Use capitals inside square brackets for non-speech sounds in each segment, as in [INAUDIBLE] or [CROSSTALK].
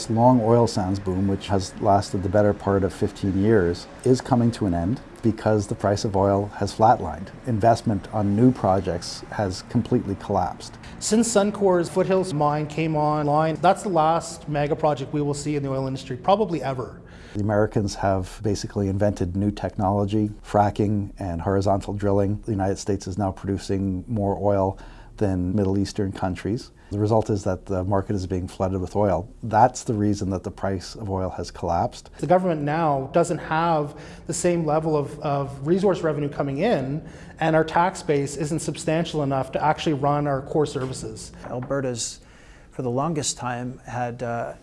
This long oil sands boom, which has lasted the better part of 15 years, is coming to an end because the price of oil has flatlined. Investment on new projects has completely collapsed. Since Suncor's Fort Hills mine came online, that's the last mega project we will see in the oil industry, probably ever. The Americans have basically invented new technology, fracking and horizontal drilling. The United States is now producing more oil than Middle Eastern countries. The result is that the market is being flooded with oil. That's the reason that the price of oil has collapsed. The government now doesn't have the same level of, of resource revenue coming in, and our tax base isn't substantial enough to actually run our core services. Alberta's, for the longest time, had uh,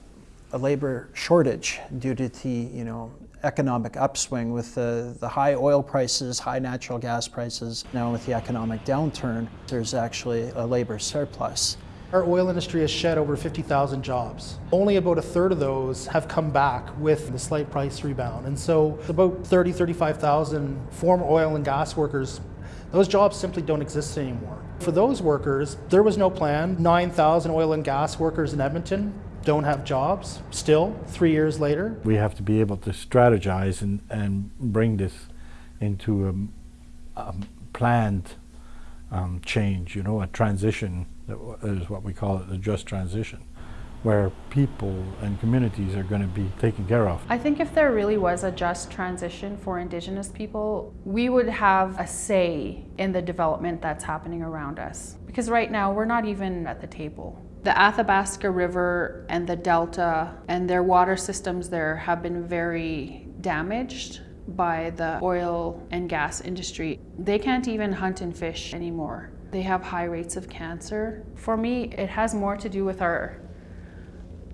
a labor shortage due to the, you know, economic upswing with the, the high oil prices, high natural gas prices. Now with the economic downturn, there's actually a labor surplus. Our oil industry has shed over 50,000 jobs. Only about a third of those have come back with the slight price rebound. And so about 30, 35,000 former oil and gas workers, those jobs simply don't exist anymore. For those workers, there was no plan. 9,000 oil and gas workers in Edmonton don't have jobs still, three years later. We have to be able to strategize and, and bring this into a, a planned um, change, you know, a transition, that is what we call it, a just transition, where people and communities are going to be taken care of. I think if there really was a just transition for Indigenous people, we would have a say in the development that's happening around us. Because right now, we're not even at the table. The Athabasca River and the Delta and their water systems there have been very damaged by the oil and gas industry. They can't even hunt and fish anymore. They have high rates of cancer. For me, it has more to do with our,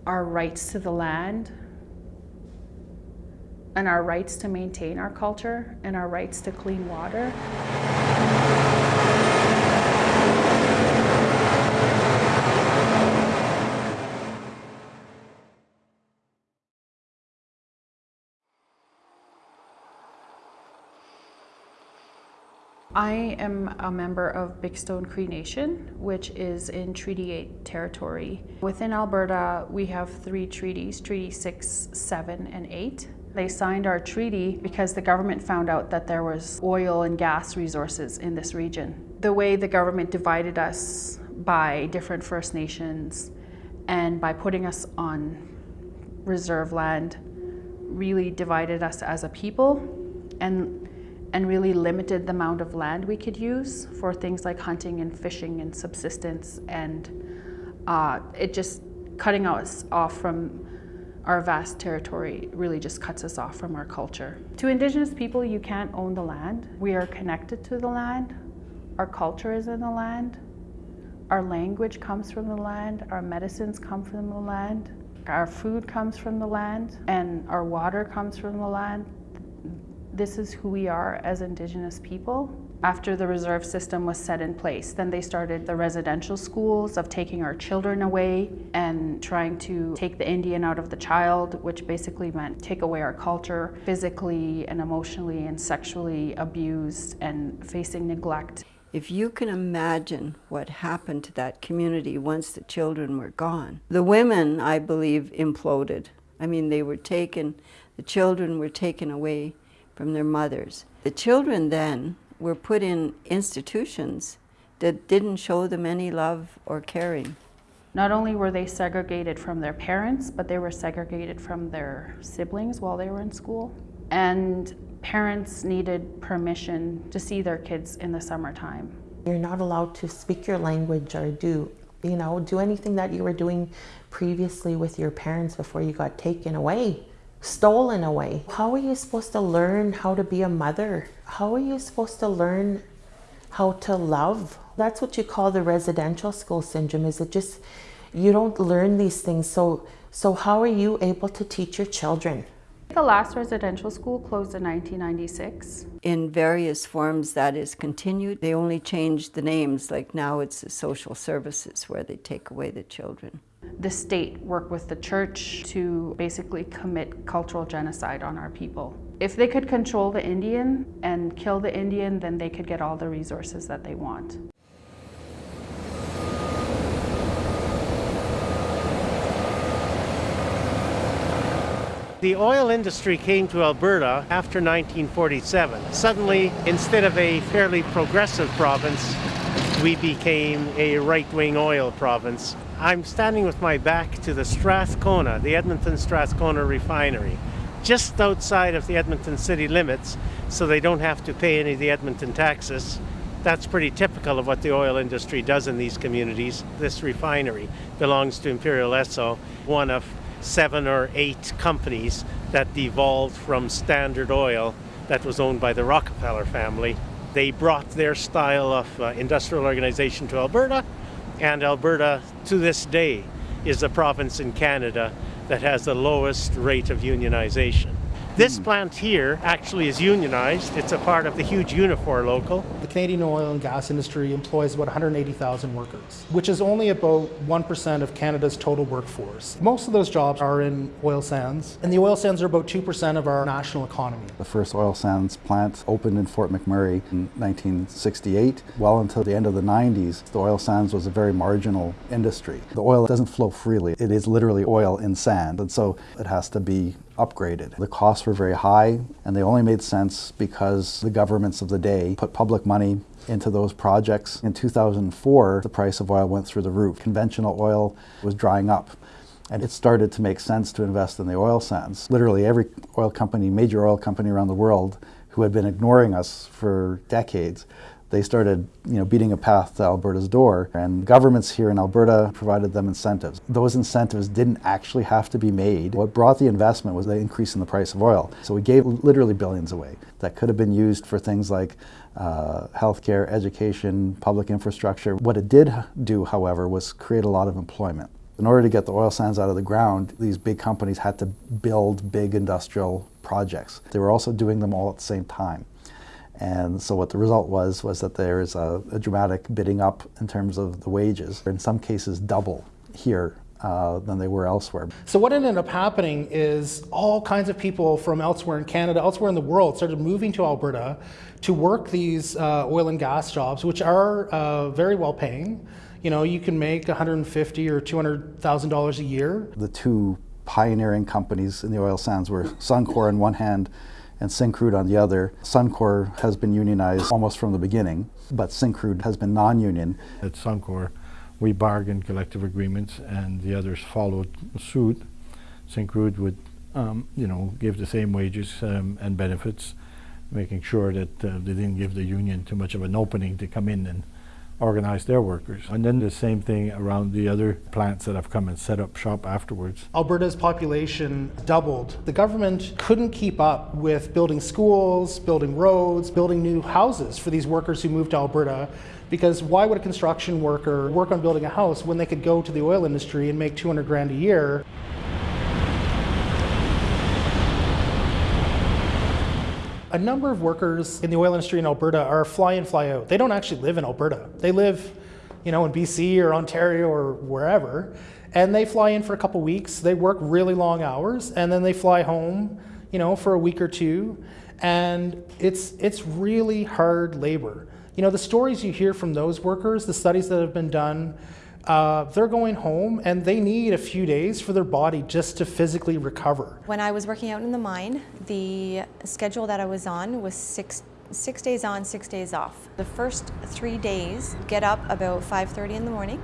our rights to the land and our rights to maintain our culture and our rights to clean water. I am a member of Big Stone Cree Nation, which is in Treaty 8 territory. Within Alberta, we have three treaties, Treaty 6, 7, and 8. They signed our treaty because the government found out that there was oil and gas resources in this region. The way the government divided us by different First Nations and by putting us on reserve land really divided us as a people and and really limited the amount of land we could use for things like hunting and fishing and subsistence and uh, it just cutting us off from our vast territory really just cuts us off from our culture. To Indigenous people, you can't own the land. We are connected to the land. Our culture is in the land. Our language comes from the land. Our medicines come from the land. Our food comes from the land. And our water comes from the land this is who we are as Indigenous people. After the reserve system was set in place, then they started the residential schools of taking our children away and trying to take the Indian out of the child, which basically meant take away our culture, physically and emotionally and sexually abused and facing neglect. If you can imagine what happened to that community once the children were gone, the women, I believe, imploded. I mean, they were taken, the children were taken away from their mothers. The children then were put in institutions that didn't show them any love or caring. Not only were they segregated from their parents, but they were segregated from their siblings while they were in school. And parents needed permission to see their kids in the summertime. You're not allowed to speak your language or do, you know, do anything that you were doing previously with your parents before you got taken away stolen away. How are you supposed to learn how to be a mother? How are you supposed to learn how to love? That's what you call the residential school syndrome. Is it just you don't learn these things? So so how are you able to teach your children? The last residential school closed in 1996. In various forms that is continued. They only changed the names, like now it's the social services where they take away the children. The state work with the church to basically commit cultural genocide on our people. If they could control the Indian and kill the Indian, then they could get all the resources that they want. The oil industry came to Alberta after 1947. Suddenly, instead of a fairly progressive province, we became a right wing oil province. I'm standing with my back to the Strathcona, the Edmonton Strathcona refinery, just outside of the Edmonton city limits, so they don't have to pay any of the Edmonton taxes. That's pretty typical of what the oil industry does in these communities. This refinery belongs to Imperial Esso, one of seven or eight companies that devolved from Standard Oil that was owned by the Rockefeller family. They brought their style of uh, industrial organization to Alberta, and Alberta, to this day, is the province in Canada that has the lowest rate of unionization. This plant here actually is unionized. It's a part of the huge Unifor local. The Canadian oil and gas industry employs about 180,000 workers, which is only about 1% of Canada's total workforce. Most of those jobs are in oil sands, and the oil sands are about 2% of our national economy. The first oil sands plant opened in Fort McMurray in 1968. Well until the end of the 90s, the oil sands was a very marginal industry. The oil doesn't flow freely. It is literally oil in sand, and so it has to be upgraded. The costs were very high, and they only made sense because the governments of the day put public money into those projects. In 2004, the price of oil went through the roof. Conventional oil was drying up. And it started to make sense to invest in the oil sands. Literally every oil company, major oil company around the world, who had been ignoring us for decades, they started you know, beating a path to Alberta's door, and governments here in Alberta provided them incentives. Those incentives didn't actually have to be made. What brought the investment was the increase in the price of oil. So we gave literally billions away that could have been used for things like uh, healthcare, education, public infrastructure. What it did do, however, was create a lot of employment. In order to get the oil sands out of the ground, these big companies had to build big industrial projects. They were also doing them all at the same time. And so what the result was was that there is a, a dramatic bidding up in terms of the wages. In some cases, double here uh, than they were elsewhere. So what ended up happening is all kinds of people from elsewhere in Canada, elsewhere in the world, started moving to Alberta to work these uh, oil and gas jobs, which are uh, very well paying. You know, you can make 150 or 200 thousand dollars a year. The two pioneering companies in the oil sands were Suncor on one hand and Syncrude on the other. Suncor has been unionized almost from the beginning, but Syncrude has been non-union. At Suncor, we bargained collective agreements and the others followed suit. Syncrude would, um, you know, give the same wages um, and benefits, making sure that uh, they didn't give the union too much of an opening to come in and organize their workers. And then the same thing around the other plants that have come and set up shop afterwards. Alberta's population doubled. The government couldn't keep up with building schools, building roads, building new houses for these workers who moved to Alberta. Because why would a construction worker work on building a house when they could go to the oil industry and make 200 grand a year? A number of workers in the oil industry in Alberta are fly in, fly out. They don't actually live in Alberta. They live, you know, in BC or Ontario or wherever, and they fly in for a couple weeks. They work really long hours, and then they fly home, you know, for a week or two, and it's it's really hard labor. You know, the stories you hear from those workers, the studies that have been done uh, they're going home and they need a few days for their body just to physically recover. When I was working out in the mine, the schedule that I was on was six six days on, six days off. The first three days, get up about 5.30 in the morning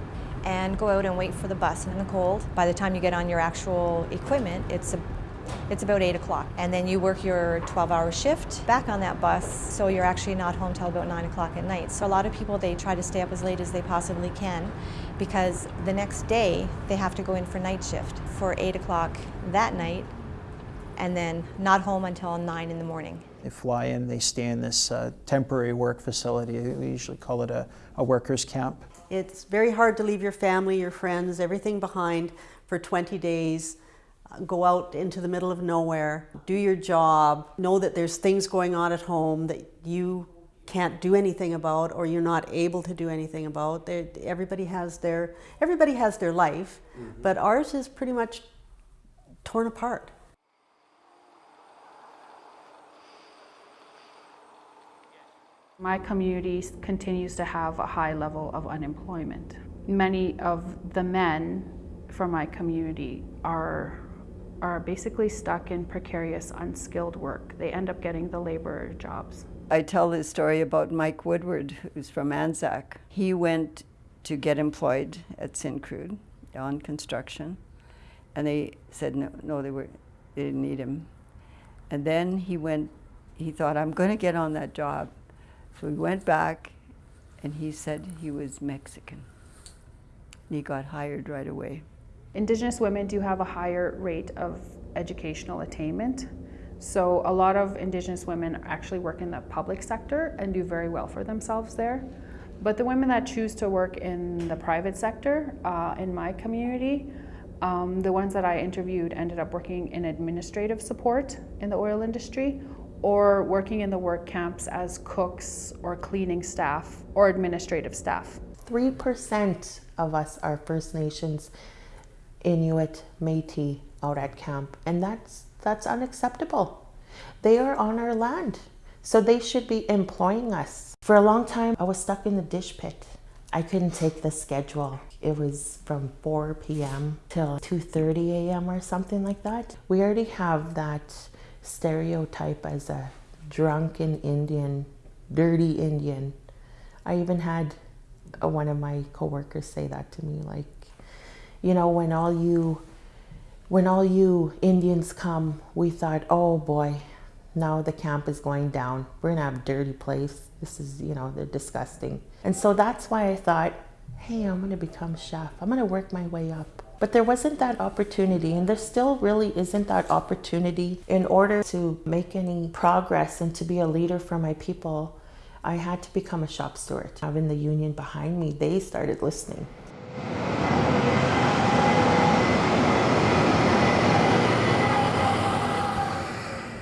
and go out and wait for the bus in the cold. By the time you get on your actual equipment, it's a it's about 8 o'clock. And then you work your 12 hour shift back on that bus, so you're actually not home till about 9 o'clock at night. So a lot of people, they try to stay up as late as they possibly can because the next day they have to go in for night shift for 8 o'clock that night and then not home until 9 in the morning. They fly in, they stay in this uh, temporary work facility. We usually call it a, a workers' camp. It's very hard to leave your family, your friends, everything behind for 20 days go out into the middle of nowhere, do your job, know that there's things going on at home that you can't do anything about or you're not able to do anything about. They're, everybody has their everybody has their life, mm-hmm. but ours is pretty much torn apart. My community continues to have a high level of unemployment. Many of the men from my community are are basically stuck in precarious, unskilled work. They end up getting the labor jobs. I tell this story about Mike Woodward, who's from Anzac. He went to get employed at Syncrude on construction, and they said no, no, they were, they didn't need him. And then he went, he thought, I'm going to get on that job. So he went back, and he said he was Mexican. And He got hired right away. Indigenous women do have a higher rate of educational attainment. So a lot of Indigenous women actually work in the public sector and do very well for themselves there. But the women that choose to work in the private sector uh, in my community, um, the ones that I interviewed ended up working in administrative support in the oil industry or working in the work camps as cooks or cleaning staff or administrative staff. 3% of us are First Nations, Inuit, Métis out at camp, and that's that's unacceptable. They are on our land, so they should be employing us. For a long time, I was stuck in the dish pit. I couldn't take the schedule. It was from 4 p.m. till 2:30 a.m. or something like that. We already have that stereotype as a drunken Indian, dirty Indian. I even had one of my coworkers say that to me, like, you know, when all you when all you Indians come, we thought, oh boy, now the camp is going down. We're gonna have a dirty place. This is, you know, they're disgusting. And so that's why I thought, hey, I'm gonna become chef. I'm gonna work my way up. But there wasn't that opportunity, and there still really isn't that opportunity. In order to make any progress and to be a leader for my people, I had to become a shop steward. Having the union behind me, they started listening.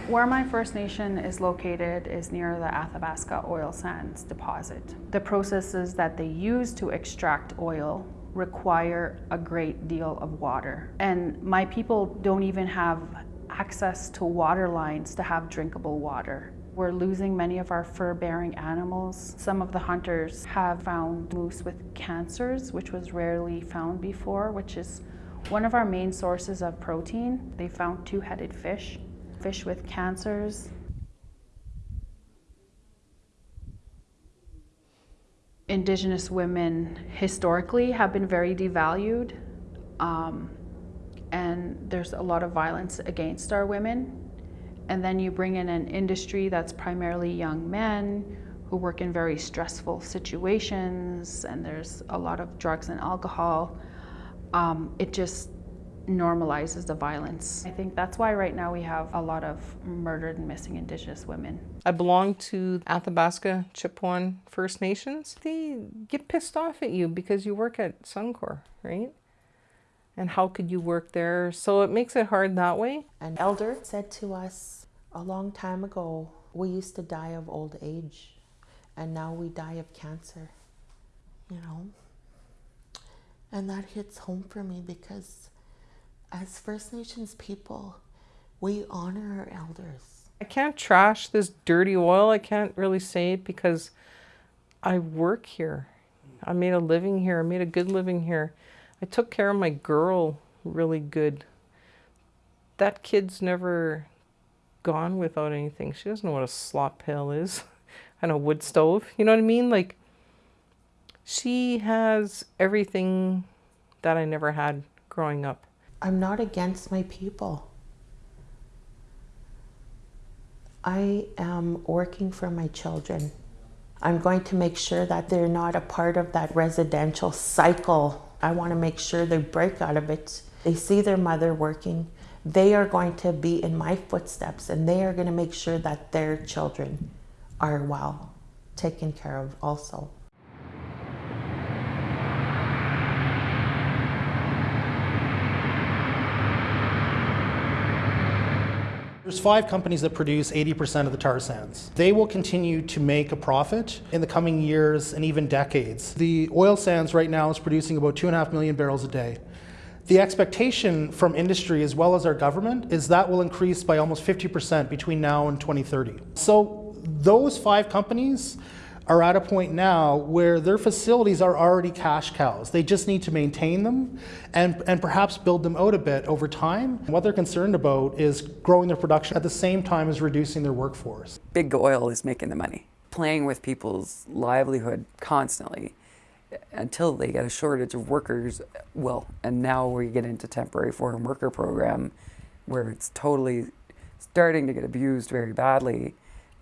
Where my First Nation is located is near the Athabasca oil sands deposit. The processes that they use to extract oil require a great deal of water. And my people don't even have access to water lines to have drinkable water. We're losing many of our fur-bearing animals. Some of the hunters have found moose with cancers, which was rarely found before, which is one of our main sources of protein. They found two-headed fish fish with cancers. Indigenous women historically have been very devalued, um, and there's a lot of violence against our women. And then you bring in an industry that's primarily young men who work in very stressful situations, and there's a lot of drugs and alcohol. Um, it just normalizes the violence. I think that's why right now we have a lot of murdered and missing Indigenous women. I belong to Athabasca Chipewyan First Nations. They get pissed off at you because you work at Suncor, right? And how could you work there? So it makes it hard that way. An elder said to us a long time ago, we used to die of old age and now we die of cancer, you know? And that hits home for me because as First Nations people, we honor our elders. I can't trash this dirty oil. I can't really say it because I work here. I made a living here. I made a good living here. I took care of my girl really good. That kid's never gone without anything. She doesn't know what a slop pail is [LAUGHS] and a wood stove. You know what I mean? Like, she has everything that I never had growing up. I'm not against my people. I am working for my children. I'm going to make sure that they're not a part of that residential cycle. I want to make sure they break out of it. They see their mother working. They are going to be in my footsteps and they are going to make sure that their children are well taken care of also. There's five companies that produce 80% of the tar sands. They will continue to make a profit in the coming years and even decades. The oil sands right now is producing about two and a half million barrels a day. The expectation from industry as well as our government is that will increase by almost 50% between now and 2030. So those five companies are at a point now where their facilities are already cash cows. They just need to maintain them and, and perhaps build them out a bit over time. What they're concerned about is growing their production at the same time as reducing their workforce. Big oil is making the money, playing with people's livelihood constantly until they get a shortage of workers. Well, and now we get into temporary foreign worker program where it's totally starting to get abused very badly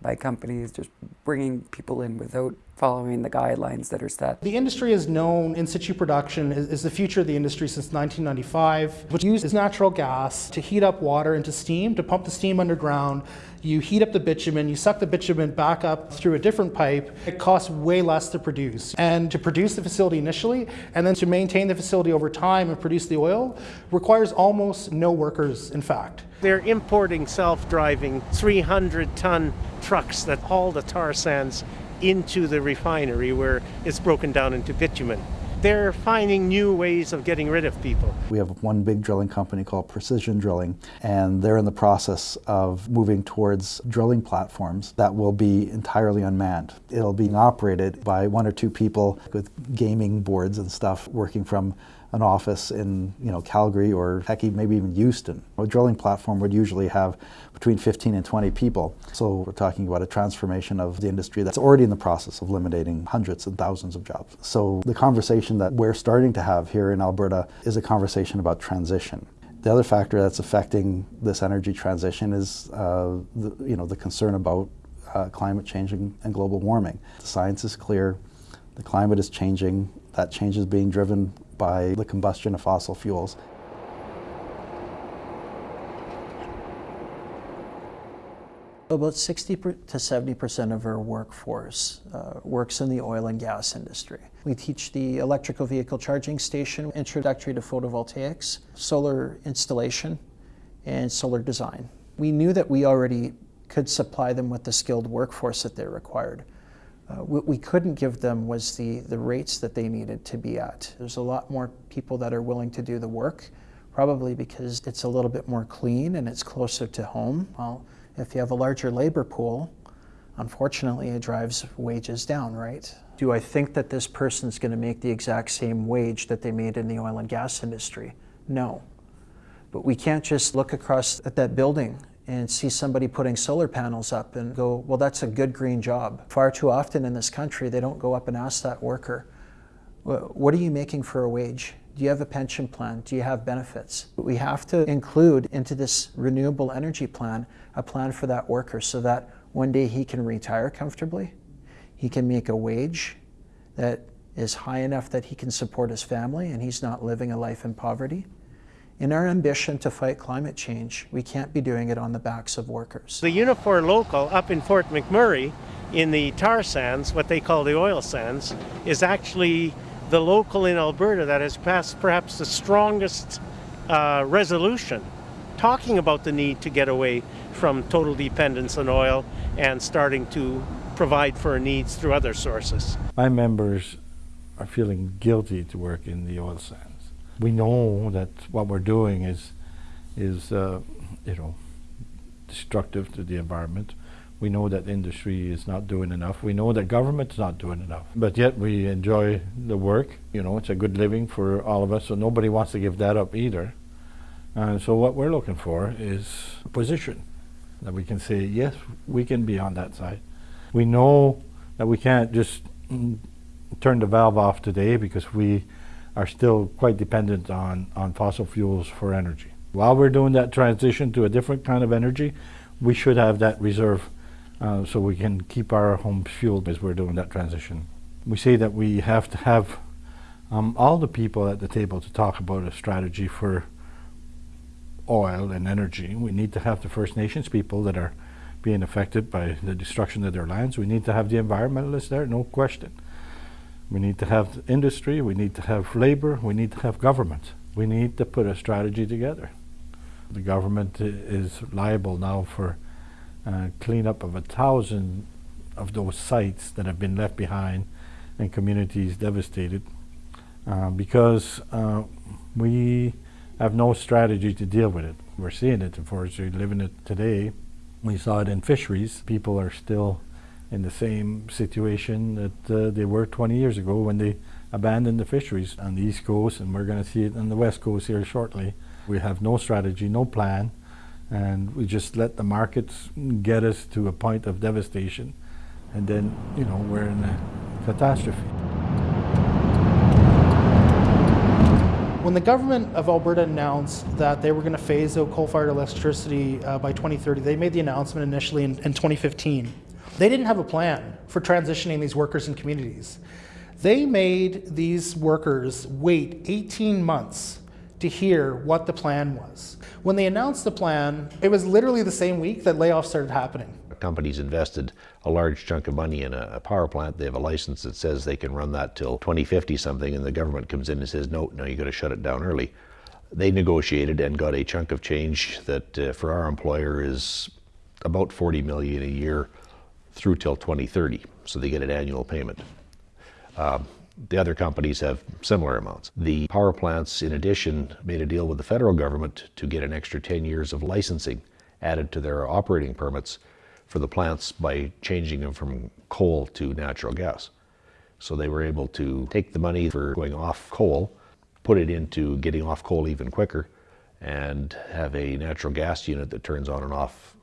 by companies just bringing people in without following the guidelines that are set. The industry is known in situ production is, is, the future of the industry since 1995, which uses natural gas to heat up water into steam, to pump the steam underground. You heat up the bitumen, you suck the bitumen back up through a different pipe. It costs way less to produce. And to produce the facility initially, and then to maintain the facility over time and produce the oil, requires almost no workers, in fact. They're importing self-driving 300-ton trucks that haul the tar sands into the refinery where it's broken down into bitumen. They're finding new ways of getting rid of people. We have one big drilling company called Precision Drilling, and they're in the process of moving towards drilling platforms that will be entirely unmanned. It'll be operated by one or two people with gaming boards and stuff working from an office in you know Calgary or heck maybe even Houston. A drilling platform would usually have between 15 and 20 people. So we're talking about a transformation of the industry that's already in the process of eliminating hundreds and thousands of jobs. So the conversation that we're starting to have here in Alberta is a conversation about transition. The other factor that's affecting this energy transition is uh, the, you know, the concern about uh, climate change and, and global warming. The science is clear, the climate is changing, that change is being driven by the combustion of fossil fuels. About 60 to 70% of our workforce uh, works in the oil and gas industry. We teach the electrical vehicle charging station, introductory to photovoltaics, solar installation, and solar design. We knew that we already could supply them with the skilled workforce that they required. Uh, what we couldn't give them was the, the rates that they needed to be at. There's a lot more people that are willing to do the work, probably because it's a little bit more clean and it's closer to home. Well, if you have a larger labor pool, unfortunately it drives wages down, right? Do I think that this person's going to make the exact same wage that they made in the oil and gas industry? No. But we can't just look across at that building and see somebody putting solar panels up and go, well, that's a good green job. Far too often in this country, they don't go up and ask that worker, what are you making for a wage? Do you have a pension plan? Do you have benefits? We have to include into this renewable energy plan a plan for that worker so that one day he can retire comfortably, he can make a wage that is high enough that he can support his family and he's not living a life in poverty. In our ambition to fight climate change, we can't be doing it on the backs of workers. The Unifor local up in Fort McMurray in the tar sands, what they call the oil sands, is actually the local in Alberta that has passed perhaps the strongest uh, resolution talking about the need to get away from total dependence on oil and starting to provide for needs through other sources. My members are feeling guilty to work in the oil sands we know that what we're doing is, is uh, you know, destructive to the environment. We know that industry is not doing enough. We know that government is not doing enough. But yet we enjoy the work. You know, it's a good living for all of us, so nobody wants to give that up either. And so what we're looking for is a position that we can say, yes, we can be on that side. We know that we can't just mm, turn the valve off today because we are still quite dependent on, on fossil fuels for energy. While we're doing that transition to a different kind of energy, we should have that reserve uh, so we can keep our homes fueled as we're doing that transition. We say that we have to have um, all the people at the table to talk about a strategy for oil and energy. We need to have the First Nations people that are being affected by the destruction of their lands. We need to have the environmentalists there, no question. We need to have industry, we need to have labor, we need to have government. We need to put a strategy together. The government is liable now for uh, cleanup of a thousand of those sites that have been left behind and communities devastated uh, because uh, we have no strategy to deal with it. We're seeing it forestry, living it today. We saw it in fisheries. People are still in the same situation that uh, they were 20 years ago when they abandoned the fisheries on the east coast and we're going to see it on the west coast here shortly. We have no strategy, no plan, and we just let the markets get us to a point of devastation and then, you know, we're in a catastrophe. When the government of Alberta announced that they were going to phase out coal-fired electricity uh, by 2030, they made the announcement initially in, in 2015. They didn't have a plan for transitioning these workers and communities. They made these workers wait 18 months to hear what the plan was. When they announced the plan, it was literally the same week that layoffs started happening. Companies invested a large chunk of money in a, power plant. They have a license that says they can run that till 2050 something, and the government comes in and says, no, no, you got to shut it down early. They negotiated and got a chunk of change that uh, for our employer is about 40 million a year through till 2030. So they get an annual payment. Um, the other companies have similar amounts. The power plants, in addition, made a deal with the federal government to get an extra 10 years of licensing added to their operating permits for the plants by changing them from coal to natural gas. So they were able to take the money for going off coal, put it into getting off coal even quicker, and have a natural gas unit that turns on and off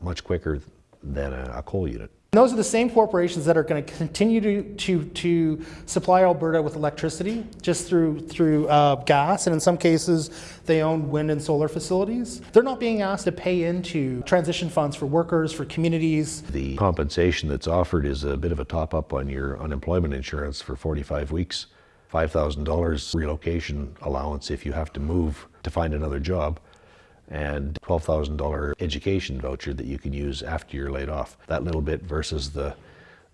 much quicker than a, a coal unit. And those are the same corporations that are going to continue to, to, to supply Alberta with electricity just through, through uh, gas, and in some cases, they own wind and solar facilities. They're not being asked to pay into transition funds for workers, for communities. The compensation that's offered is a bit of a top up on your unemployment insurance for 45 weeks. $5,000 relocation allowance if you have to move to find another job and $12,000 education voucher that you can use after you're laid off. That little bit versus the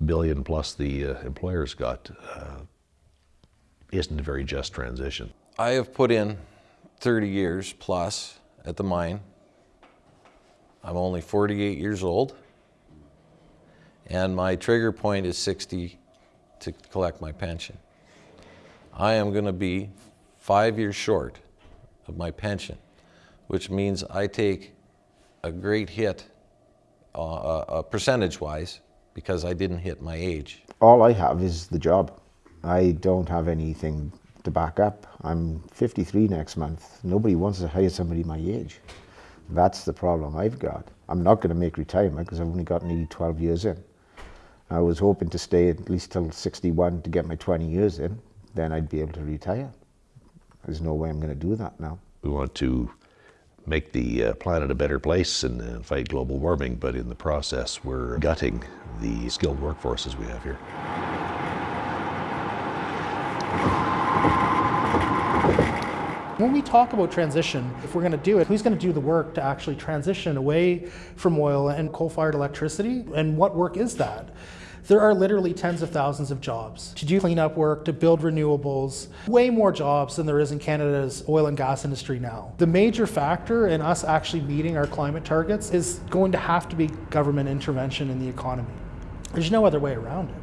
billion plus the uh, employers got uh, isn't a very just transition. I have put in 30 years plus at the mine. I'm only 48 years old and my trigger point is 60 to collect my pension. I am going to be five years short of my pension which means I take a great hit uh, uh, uh, percentage-wise because I didn't hit my age. All I have is the job. I don't have anything to back up. I'm 53 next month. Nobody wants to hire somebody my age. That's the problem I've got. I'm not going to make retirement because I've only got nearly 12 years in. I was hoping to stay at least till 61 to get my 20 years in. Then I'd be able to retire. There's no way I'm going to do that now. We want to make the uh, planet a better place and, and fight global warming, but in the process, we're gutting the skilled workforces we have here. When we talk about transition, if we're going to do it, who's going to do the work to actually transition away from oil and coal-fired electricity? And what work is that? There are literally tens of thousands of jobs to do cleanup work, to build renewables, way more jobs than there is in Canada's oil and gas industry now. The major factor in us actually meeting our climate targets is going to have to be government intervention in the economy. There's no other way around it.